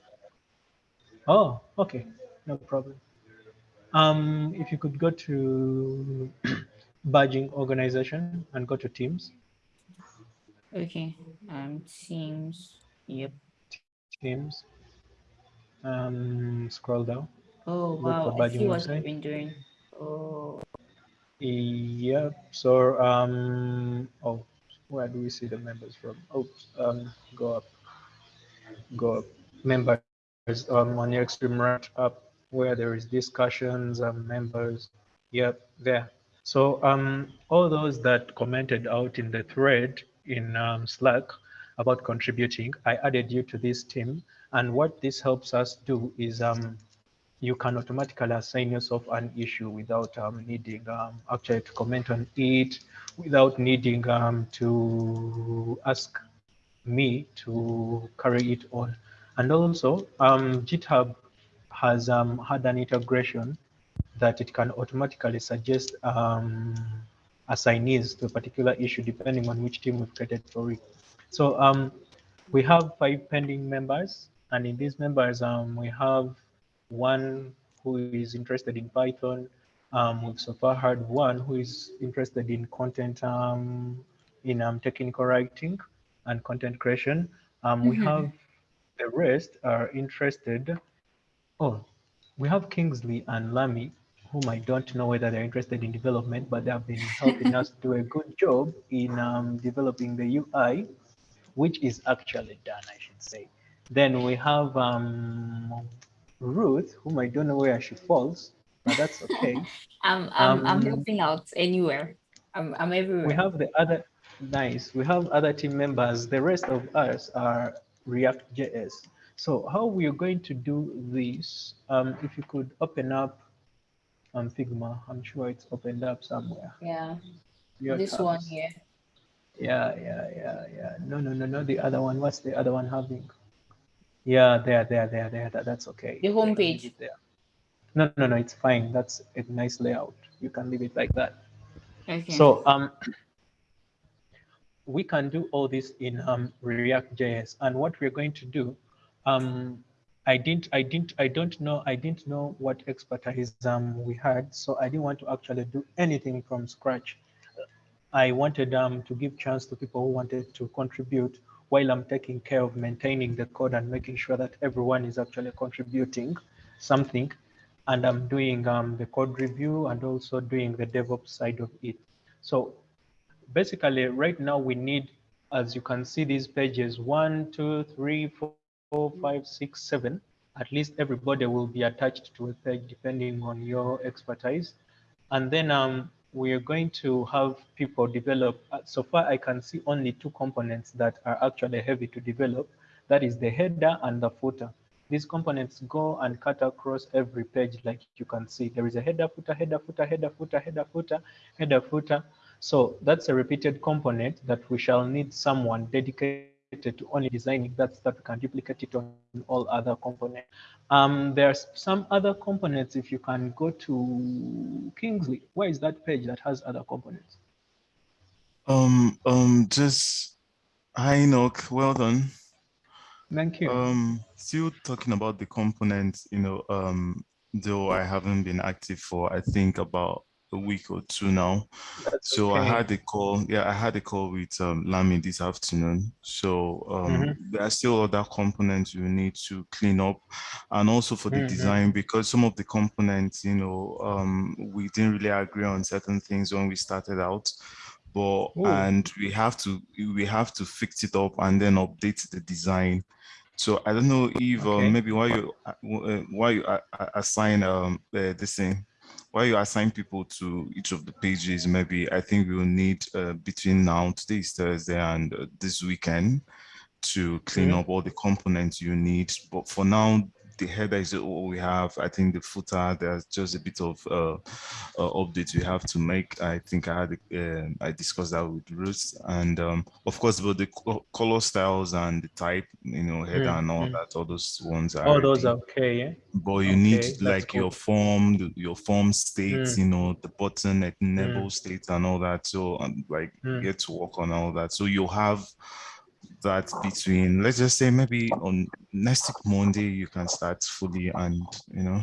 [SPEAKER 9] Oh, okay, no problem. Um, if you could go to badging organization and go to teams,
[SPEAKER 1] Okay. Um, Teams. Yep.
[SPEAKER 9] teams, um, scroll down.
[SPEAKER 1] Oh wow, I see what you've been doing. Oh,
[SPEAKER 9] Yep. So, um, oh, where do we see the members from? Oh, um, go up, go up. Members um, on your extreme right up where there is discussions and members. Yep, there. So, um, all those that commented out in the thread in um, Slack about contributing, I added you to this team. And what this helps us do is um, you can automatically assign yourself an issue without um, needing um, actually to comment on it, without needing um, to ask me to carry it on. And also, um, GitHub has um, had an integration that it can automatically suggest um, assignees to a particular issue depending on which team we've created for it. So we have five pending members, and in these members, um, we have one who is interested in Python. Um, we've so far had one who is interested in content, um, in um, technical writing and content creation. Um, we
[SPEAKER 1] Mhm.
[SPEAKER 9] have the rest are interested. Oh, we have Kingsley and Lamy, whom I don't know whether they're interested in development, but they have been helping us do a good job in um, developing the UI, which is actually done, I should say. Then we have um, Ruth, whom I don't know where she falls, but that's okay.
[SPEAKER 1] I'm I'm I'm
[SPEAKER 9] Um,
[SPEAKER 1] helping out anywhere. I'm I'm everywhere.
[SPEAKER 9] we have the other, nice, we have other team members. The rest of us are React.js. So how we're going to do this, um, if you could open up um, Figma, I'm sure it's opened up somewhere.
[SPEAKER 1] yeah.
[SPEAKER 9] Your
[SPEAKER 1] This one here.
[SPEAKER 9] Yeah, yeah, yeah, yeah. No, no, no, no, the other one. What's the other one having? Yeah, there, there, there, there. That, that's okay.
[SPEAKER 1] The homepage.
[SPEAKER 9] There. No, no, no, it's fine. That's a nice layout. You can leave it like that.
[SPEAKER 1] Okay.
[SPEAKER 9] So um, we can do all this in um, React.js. And what we're going to do, um, I didn't, I didn't, I don't know, I didn't know what expertise um, we had, so I didn't want to actually do anything from scratch. I wanted um, to give chance to people who wanted to contribute while I'm taking care of maintaining the code and making sure that everyone is actually contributing something. And I'm doing um, the code review and also doing the DevOps side of it. So basically right now we need, as you can see these pages, one, two, three, four, four, five, six, seven. At least everybody will be attached to a page depending on your expertise. And then um, we are going to have people develop. uh, So far, I can see only two components that are actually heavy to develop. That is the header and the footer. These components go and cut across every page like you can see. There is a header, footer, header, footer, header, footer, header, footer, header, footer. So that's a repeated component that we shall need someone dedicated to only designing that that we can duplicate it on all other components. Um, there's some other components. If you can go to Kingsley, where is that page that has other components?
[SPEAKER 7] Um, um, just hi Enoch, well done.
[SPEAKER 9] Thank you.
[SPEAKER 7] Um, still talking about the components, you know, um, though I haven't been active for I think about a week or two now.
[SPEAKER 9] That's
[SPEAKER 7] so I had a call. Yeah, I had a call with um, Lamy this afternoon. So um,
[SPEAKER 9] Mhm.
[SPEAKER 7] there are still other components you need to clean up, and also for the
[SPEAKER 9] Mhm.
[SPEAKER 7] design because some of the components, you know, um, we didn't really agree on certain things when we started out. But
[SPEAKER 9] Ooh.
[SPEAKER 7] and we have to we have to fix it up and then update the design. So I don't know if
[SPEAKER 9] Okay.
[SPEAKER 7] uh, maybe why you uh, uh, why you assign um uh, this thing why you assign people to each of the pages maybe i think we will need uh, between now today is thursday and uh, this weekend to clean
[SPEAKER 9] Mhm.
[SPEAKER 7] up all the components you need but for now the header is all we have i think the footer there's just a bit of uh, uh updates we have to make i think i had uh, i discussed that with ruth and um of course but the color styles and the type you know header
[SPEAKER 9] Mm,
[SPEAKER 7] and all
[SPEAKER 9] mm.
[SPEAKER 7] that all those ones are
[SPEAKER 9] All those are okay, yeah?
[SPEAKER 7] but you
[SPEAKER 9] Okay,
[SPEAKER 7] need like
[SPEAKER 9] cool.
[SPEAKER 7] your form the- your form states
[SPEAKER 9] Mm.
[SPEAKER 7] you know the button enable states and all that so um, like you
[SPEAKER 9] Mm.
[SPEAKER 7] get to work on all that so you'll have that between let's just say maybe on next monday you can start fully and you know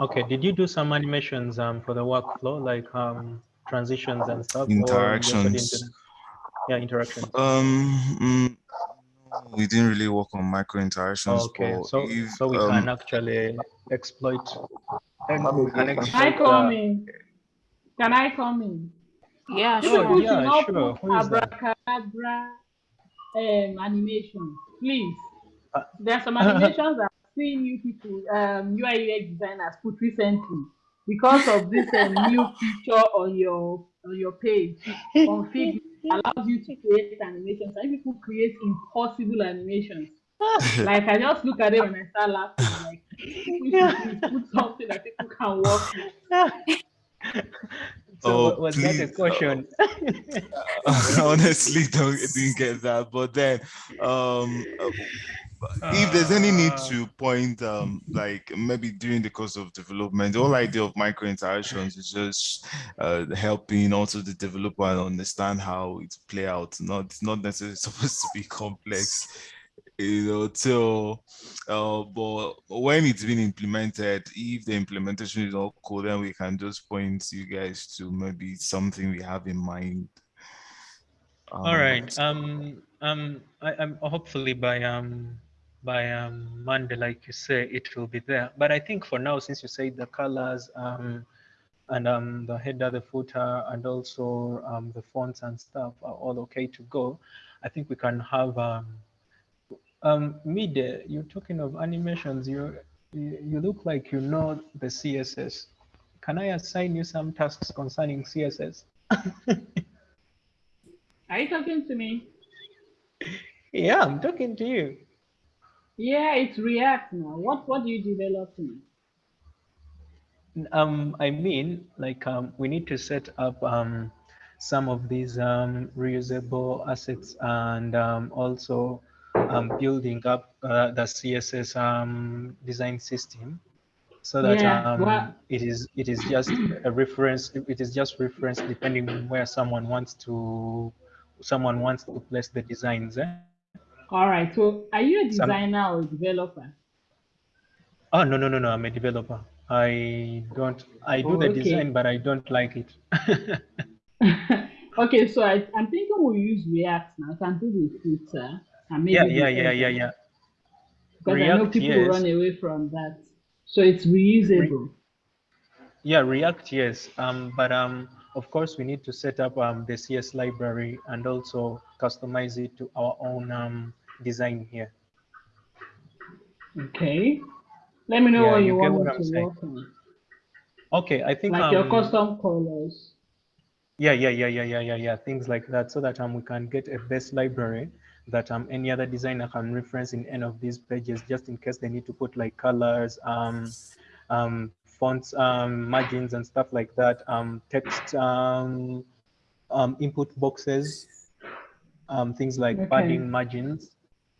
[SPEAKER 9] Okay, did you do some animations um for the workflow, like um transitions and stuff? or you also didn't do
[SPEAKER 7] interactions
[SPEAKER 9] that? Yeah, interactions.
[SPEAKER 7] um mm, we didn't really work on micro interactions
[SPEAKER 9] Okay,
[SPEAKER 7] but
[SPEAKER 9] so
[SPEAKER 7] if,
[SPEAKER 9] so we
[SPEAKER 7] um,
[SPEAKER 9] can actually exploit. and we can
[SPEAKER 5] Can I
[SPEAKER 9] exploit
[SPEAKER 5] come
[SPEAKER 9] the-
[SPEAKER 5] in? Can I come in?
[SPEAKER 1] Yeah,
[SPEAKER 5] You
[SPEAKER 9] Oh, yeah, sure.
[SPEAKER 5] put
[SPEAKER 9] Who is that?
[SPEAKER 5] abracadabra um, animation, please.
[SPEAKER 9] Uh,
[SPEAKER 5] There are some animations I've seen you people, um, UI UX designers put recently because of this um, new feature on your on your page. on Config allows you to create animations. And people create impossible animations. Like I just look at it and I start laughing. Like we should please put something that people can work with.
[SPEAKER 9] So
[SPEAKER 7] Oh,
[SPEAKER 9] wa- was that a
[SPEAKER 7] please, uh,
[SPEAKER 9] caution?
[SPEAKER 7] honestly don't didn't get that but then um uh, if there's any need to point um like maybe during the course of development the whole idea of micro interactions is just uh helping also the developer understand how it play out. Not it's not necessarily supposed to be complex you know till uh but when it's been implemented if the implementation is all cool then we can just point you guys to maybe something we have in mind
[SPEAKER 9] All
[SPEAKER 7] Um,
[SPEAKER 9] right. Um. Um. I, I'm hopefully by um by um Monday, like you say, it will be there. But I think for now, since you say the colors um and um the header, the footer, and also um the fonts and stuff are all okay to go, I think we can have um um mid. You're talking of animations. You you you look like you know the CSS. Can I assign you some tasks concerning CSS?
[SPEAKER 5] Are you talking to me?
[SPEAKER 9] Yeah, I'm talking to you.
[SPEAKER 5] Yeah, it's React now. What what do you develop now?
[SPEAKER 9] Um, I mean, like, um, we need to set up um, some of these um, reusable assets and um, also um, building up uh, the CSS um, design system so that
[SPEAKER 5] Yeah,
[SPEAKER 9] um,
[SPEAKER 5] well-
[SPEAKER 9] it is it is just a reference. It is just reference depending on where someone wants to someone wants to place the designs. Eh?
[SPEAKER 5] All right. So are you a
[SPEAKER 9] Some-
[SPEAKER 5] designer or a developer?
[SPEAKER 9] Oh no no no no! I'm a developer. I don't. I do
[SPEAKER 5] Oh,
[SPEAKER 9] the
[SPEAKER 5] okay.
[SPEAKER 9] design, but I don't like it.
[SPEAKER 5] okay, so I, I'm thinking we'll use React now. I can do the footer and maybe
[SPEAKER 9] yeah yeah yeah yeah yeah.
[SPEAKER 5] Because I know
[SPEAKER 9] React,
[SPEAKER 5] people
[SPEAKER 9] yes.
[SPEAKER 5] run away from that. So it's reusable.
[SPEAKER 9] Yeah, React, yes. Um, but um, of course, we need to set up um, the CSS library and also customize it to our own um, design here.
[SPEAKER 5] Okay. Let me know
[SPEAKER 9] Yeah,
[SPEAKER 5] what
[SPEAKER 9] you
[SPEAKER 5] want
[SPEAKER 9] what
[SPEAKER 5] to
[SPEAKER 9] saying.
[SPEAKER 5] work on.
[SPEAKER 9] Okay, I think
[SPEAKER 5] Like your
[SPEAKER 9] um,
[SPEAKER 5] custom colors.
[SPEAKER 9] Yeah, yeah, yeah, yeah, yeah, yeah, yeah. Things like that, so that um we can get a base library that um any other designer can reference in any of these pages, just in case they need to put like colors, um, um, fonts, um, margins and stuff like that. Um, text, um, um, input boxes, um, things like
[SPEAKER 5] Okay.
[SPEAKER 9] padding margins.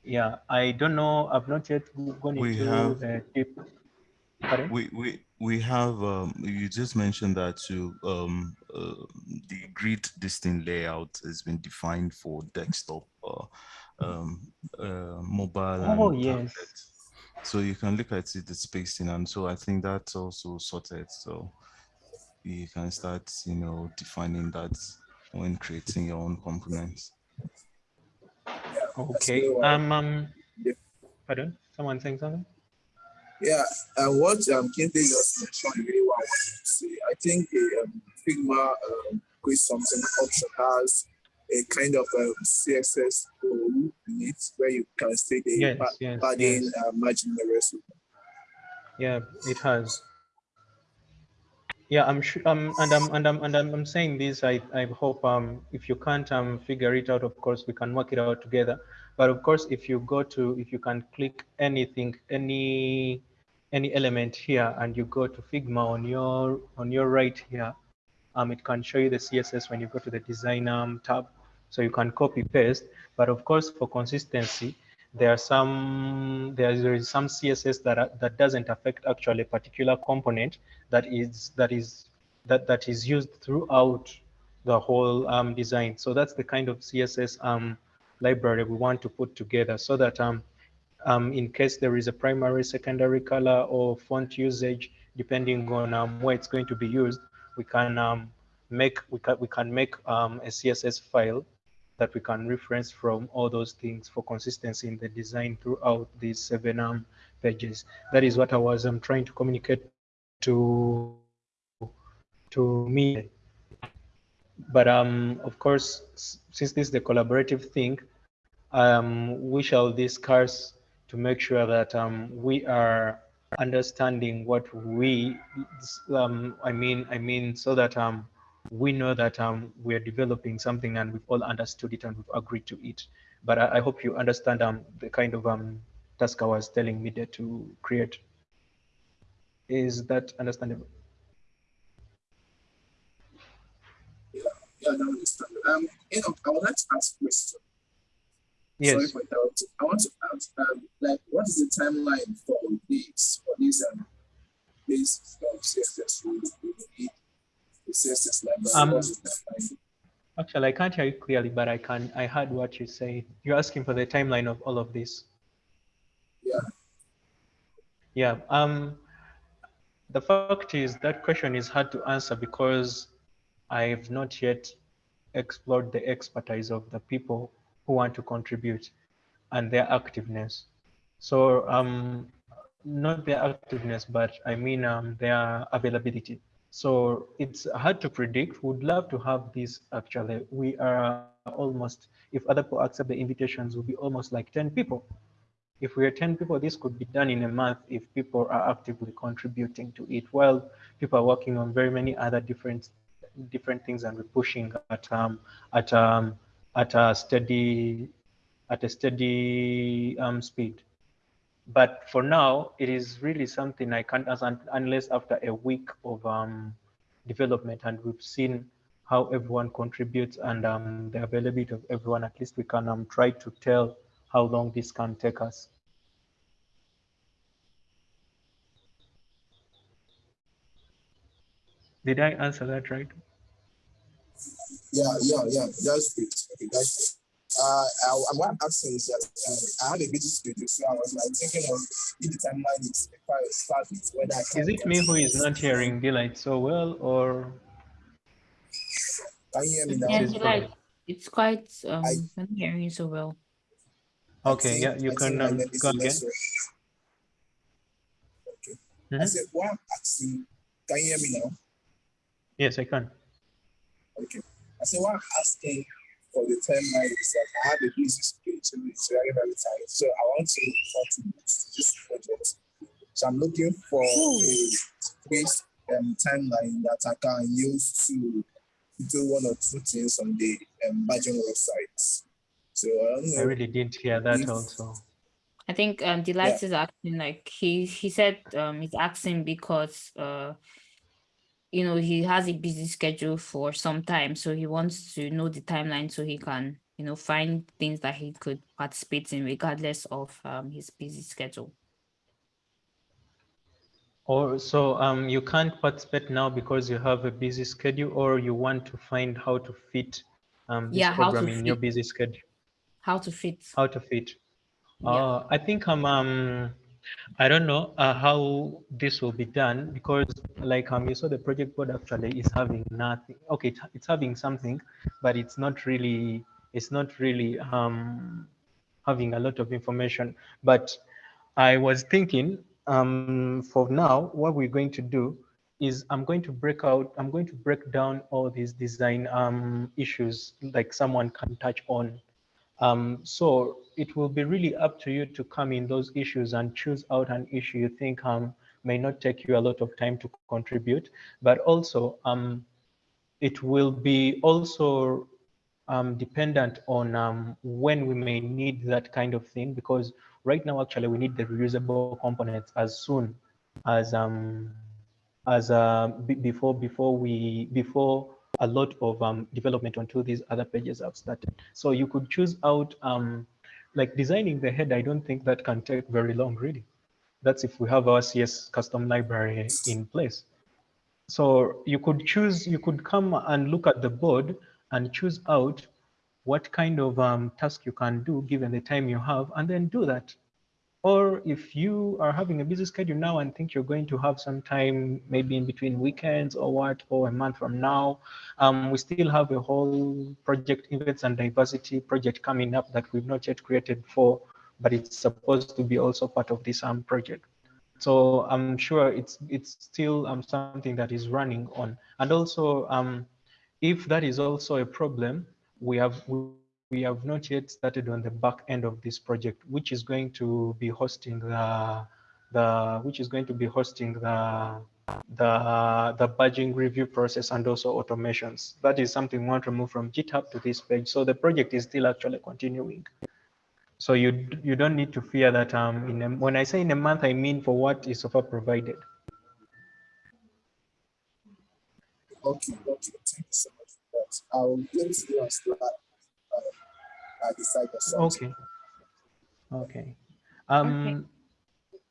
[SPEAKER 9] Yeah, I don't know. I've not yet gone
[SPEAKER 7] We
[SPEAKER 9] into
[SPEAKER 7] have-
[SPEAKER 9] the deep. Pardon?
[SPEAKER 7] We we we have um you just mentioned that too um uh, the grid distinct layout has been defined for desktop uh, um uh, mobile
[SPEAKER 9] Oh,
[SPEAKER 7] and
[SPEAKER 9] yes.
[SPEAKER 7] tablet. So you can look at it, the spacing, and so I think that's also sorted. So you can start, you know, defining that when creating your own components.
[SPEAKER 9] Okay.
[SPEAKER 6] Uh,
[SPEAKER 9] Um, um,
[SPEAKER 6] yeah.
[SPEAKER 9] pardon? Someone saying something?
[SPEAKER 6] Yeah, and what um, Kinte just mentioned really what I wanted to say. I think the um, Figma um, quiz something option has a kind of um, CSS tool in it where you can say the
[SPEAKER 9] Yes,
[SPEAKER 6] pa-
[SPEAKER 9] yes,
[SPEAKER 6] padding,
[SPEAKER 9] yes.
[SPEAKER 6] uh, margin, the rest.
[SPEAKER 9] Yeah, it has. Yeah, I'm sure. Um, and I'm and I'm and I'm, I'm saying this. I I hope um if you can't um figure it out, of course we can work it out together. But of course, if you go to if you can click anything, any any element here, and you go to Figma on your on your right here, um, it can show you the CSS when you go to the design um, tab. So you can copy paste. But of course, for consistency, there are some there is, some css that are, that doesn't affect actually a particular component that is that is that that is used throughout the whole um, design so that's the kind of css um, library we want to put together so that um, um, in case there is a primary secondary color or font usage depending on um, where it's going to be used we can um, make we can we can make um, a css file that we can reference from all those things for consistency in the design throughout these seven um, pages. That is what I was um, trying to communicate to to me. But um, of course, since this is the collaborative thing, um, we shall discuss to make sure that um, we are understanding what we, um, I mean, I mean, so that um, we know that um, we are developing something and we've all understood it and we've agreed to it. But I, I hope you understand the kind of task I was telling me there to create. Is that understandable?
[SPEAKER 6] Yeah, yeah, I understand. Um, you know, I would like to ask a question. Sorry for that. I want to ask, um, like, what is the timeline for this, for this, um, this um, CSS rule? The CSS library,
[SPEAKER 9] Um,
[SPEAKER 6] what's the timeline?
[SPEAKER 9] Actually, I can't hear you clearly, but I can. I heard what you say. You're asking for the timeline of all of this.
[SPEAKER 6] Yeah.
[SPEAKER 9] Yeah. Um, the fact is that question is hard to answer because I've not yet explored the expertise of the people who want to contribute and their activeness. So um, not their activeness, but I mean um, their availability. So it's hard to predict. Would love to have this actually. We are almost, if other people accept the invitations, will be almost like 10 people. If we are 10 people, this could be done in a month if people are actively contributing to it. While people are working on very many other different different things and we're pushing at um, at um, at a steady at a steady um, speed. But for now, it is really something I can't answer unless after a week of um, development and we've seen how everyone contributes and um, the availability of everyone, at least we can um, try to tell how long this can take us. Did I answer that right?
[SPEAKER 6] Yeah, yeah, yeah, that's great. Okay, that's great. Uh, I, I, what I'm asking is that um, I have a busy schedule, so I was like thinking of if the timeline is quite started, whether I can
[SPEAKER 9] Is it me who is not hearing Delight so well or?
[SPEAKER 6] Can you hear me now?
[SPEAKER 1] Yeah,
[SPEAKER 9] This is
[SPEAKER 1] like
[SPEAKER 9] probably-
[SPEAKER 1] it's quite um
[SPEAKER 6] I-
[SPEAKER 1] I'm not hearing you so well.
[SPEAKER 9] Okay,
[SPEAKER 6] think-
[SPEAKER 9] yeah, you
[SPEAKER 6] I
[SPEAKER 9] can
[SPEAKER 6] think my
[SPEAKER 9] um, go again.
[SPEAKER 6] lesser. I
[SPEAKER 9] Mhm.
[SPEAKER 6] said, what I'm asking, can you hear me now?
[SPEAKER 9] Yes, I can.
[SPEAKER 6] Okay. I said, what I'm asking for the timeline is that I have a busy schedule, it's very, very tight. So I want to contribute to this project. So I'm looking for a space um, timeline that I can use to do one or two things on the um, badging website. So I don't know.
[SPEAKER 9] I really didn't hear that
[SPEAKER 6] if-
[SPEAKER 9] also.
[SPEAKER 1] I think um Delight is asking like he he said um he's asking because uh you know he has a busy schedule for some time so he wants to know the timeline so he can you know find things that he could participate in regardless of um his busy schedule.
[SPEAKER 9] Or so um, you can't participate now because you have a busy schedule, or you want to find how to fit um, this
[SPEAKER 1] Yeah,
[SPEAKER 9] program in your busy schedule.
[SPEAKER 1] How to fit.
[SPEAKER 9] How to fit.
[SPEAKER 1] Yeah.
[SPEAKER 9] Uh, I think I'm um, I don't know uh, how this will be done because like um, you saw the project board actually is having nothing. Okay, it, it's having something, but it's not really, it's not really um, having a lot of information. But I was thinking um, for now, what we're going to do is I'm going to break out, I'm going to break down all these design um, issues like someone can touch on. Um, so it will be really up to you to come in those issues and choose out an issue you think um, may not take you a lot of time to contribute, but also um, it will be also um, dependent on um, when we may need that kind of thing, because right now, actually, we need the reusable components as soon as um, as uh, before before we before a lot of um, development onto these other pages have started. So you could choose out um, like designing the head. I don't think that can take very long, really. That's if we have our CSS custom library in place. So you could choose, you could come and look at the board and choose out what kind of um, task you can do given the time you have, and then do that. Or if you are having a busy schedule now and think you're going to have some time, maybe in between weekends or what, or a month from now, um, we still have a whole project events and diversity project coming up that we've not yet created for, but it's supposed to be also part of this um, project. So I'm sure it's it's still um, something that is running on. And also, um, if that is also a problem, we have we, have not yet started on the back end of this project, which is going to be hosting the the which is going to be hosting the the the badging review process and also automations. That is something we want to move from GitHub to this page. So the project is still actually continuing. So you you don't need to fear that um a, when I say in a month, I mean for what is so far provided.
[SPEAKER 6] Okay, okay, thank you so much for that. I'll get you on Slack decide
[SPEAKER 9] Okay. Okay. Um, okay.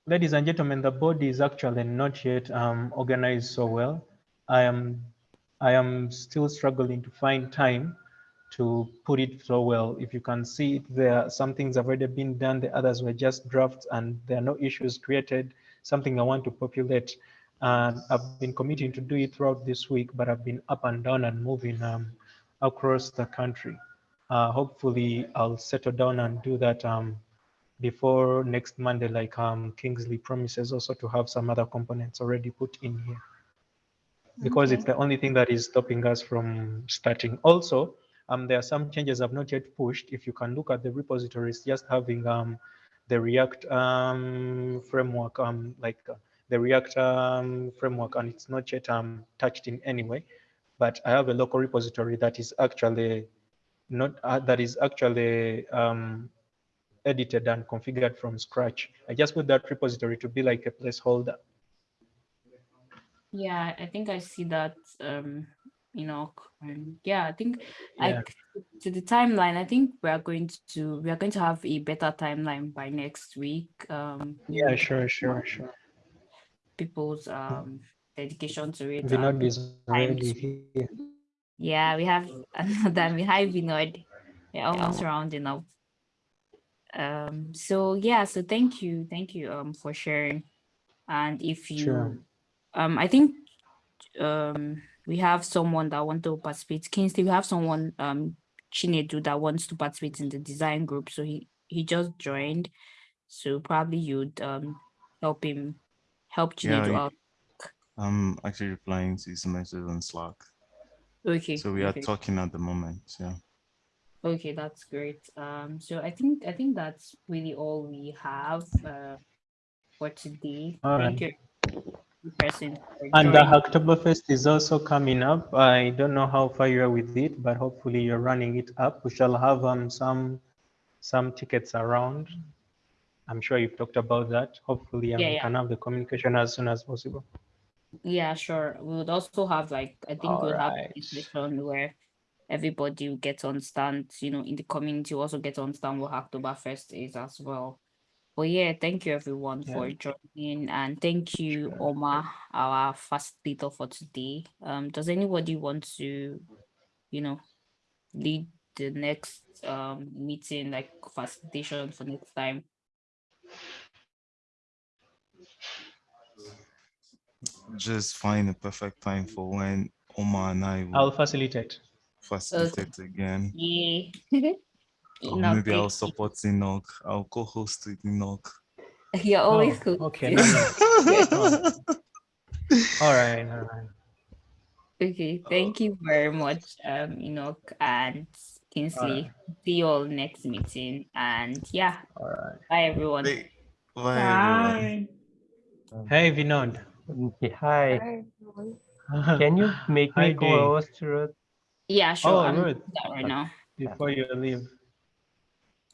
[SPEAKER 9] Ladies and gentlemen, the board is actually not yet um, organized so well. I am, I am still struggling to find time to put it so well. If you can see it there, some things have already been done, the others were just drafts and there are no issues created, something I want to populate. And I've been committing to do it throughout this week, but I've been up and down and moving um, across the country uh, hopefully I'll settle down and do that um, before next Monday, like um, Kingsley promises also to have some other components already put in here. Because okay. it's the only thing that is stopping us from starting. Also, um, there are some changes I've not yet pushed. If you can look at the repositories, just having um, the React um, framework, um, like uh, the React um, framework, and it's not yet um, touched in any way. But I have a local repository that is actually not uh, that is actually um, edited and configured from scratch. I just put that repository to be like a placeholder.
[SPEAKER 1] Yeah, I think I see that. Um, you know, um, yeah, I think yeah. like to the timeline. I think we are going to we are going to have a better timeline by next week. Um,
[SPEAKER 9] yeah, sure, sure, sure.
[SPEAKER 1] People's um dedication to it.
[SPEAKER 9] Vinod is ready here.
[SPEAKER 1] Yeah, we have another we have Vinod. We're almost yeah. rounding up. Um, so yeah, so thank you, thank you um for sharing. And if you sure. um I think um we have someone that want to participate. Kingsley, we have someone um Chinedu that wants to participate in the design group. So he he just joined. So probably you'd um help him help Chinedu yeah, out.
[SPEAKER 7] I'm actually replying to his message on Slack.
[SPEAKER 1] Okay.
[SPEAKER 7] So we
[SPEAKER 1] okay.
[SPEAKER 7] are talking at the moment. Yeah.
[SPEAKER 1] Okay, that's great. Um, so I think I think that's really all we have uh, for today.
[SPEAKER 9] All
[SPEAKER 1] Thank
[SPEAKER 9] right.
[SPEAKER 1] you, person.
[SPEAKER 9] And the Hacktoberfest is also coming up. I don't know how far you are with it, but hopefully you're running it up. We shall have um some some tickets around. I'm sure you've talked about that. Hopefully, um,
[SPEAKER 1] Yeah,
[SPEAKER 9] we
[SPEAKER 1] yeah.
[SPEAKER 9] can have the communication as soon as possible.
[SPEAKER 1] Yeah, sure. We would also have like I think
[SPEAKER 9] All
[SPEAKER 1] we'll have
[SPEAKER 9] right.
[SPEAKER 1] a session where everybody will get to understand, you know, in the community will also get to understand what Hacktoberfest is as well. But yeah, thank you everyone
[SPEAKER 9] Yeah.
[SPEAKER 1] for joining and thank you,
[SPEAKER 9] Sure.
[SPEAKER 1] Omar, our facilitator for today. Um, does anybody want to, you know, lead the next um meeting like facilitation for next time?
[SPEAKER 7] Just find a perfect time for when Omar and I will
[SPEAKER 9] I'll facilitate.
[SPEAKER 7] facilitate again.
[SPEAKER 1] Yeah.
[SPEAKER 7] Or
[SPEAKER 1] Enoch,
[SPEAKER 7] maybe I'll support Enoch. I'll co-host with Enoch.
[SPEAKER 1] You're always
[SPEAKER 9] Oh,
[SPEAKER 1] cool.
[SPEAKER 9] okay,
[SPEAKER 1] too.
[SPEAKER 9] nice. All right, all right.
[SPEAKER 1] Okay, thank you very much, um, Enoch and Kingsley. See you all next meeting. And yeah,
[SPEAKER 9] All right.
[SPEAKER 1] bye everyone.
[SPEAKER 7] Bye, everyone.
[SPEAKER 5] Bye.
[SPEAKER 9] Hey, Vinod.
[SPEAKER 10] Okay, hi.
[SPEAKER 2] Hi.
[SPEAKER 10] Can you make
[SPEAKER 9] Hi,
[SPEAKER 10] me
[SPEAKER 9] Dave.
[SPEAKER 10] co-host, Ruth?
[SPEAKER 1] Yeah, sure.
[SPEAKER 9] Oh,
[SPEAKER 1] I'm
[SPEAKER 9] Ruth.
[SPEAKER 1] doing that right uh, now.
[SPEAKER 9] Before you leave.